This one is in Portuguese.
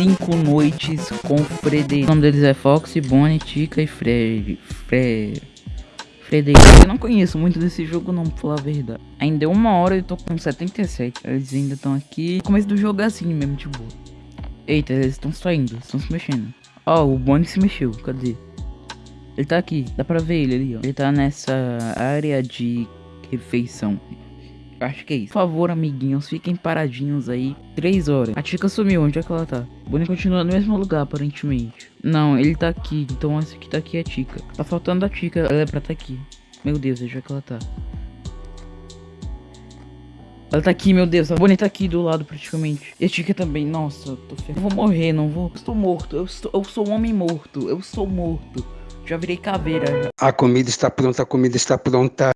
cinco noites com Frederico. O nome deles é Fox, Bonnie, Tica e Fred. Fred. Frederico. Eu não conheço muito desse jogo não, pra falar a verdade. Ainda deu uma hora e eu tô com 77. Eles ainda estão aqui. No começo do jogo é assim mesmo, tipo. Eita, eles estão saindo, estão se mexendo. Ó, oh, o Bonnie se mexeu, cadê? Ele tá aqui, dá pra ver ele ali, ó. Ele tá nessa área de refeição. Acho que é isso. Por favor, amiguinhos, fiquem paradinhos aí. Três horas. A Tica sumiu, onde é que ela tá? O Bonnie continua no mesmo lugar, aparentemente. Não, ele tá aqui, então essa que tá aqui é a Tica. Tá faltando a Tica, ela é pra tá aqui. Meu Deus, onde é que ela tá? Ela tá aqui, meu Deus. A Bonnie tá aqui do lado, praticamente. E a Tica também. Nossa, tô ferrado. Eu vou morrer, não vou. Estou morto. Eu, estou, eu sou um homem morto. Eu sou morto. Já virei caveira. A comida está pronta, a comida está pronta.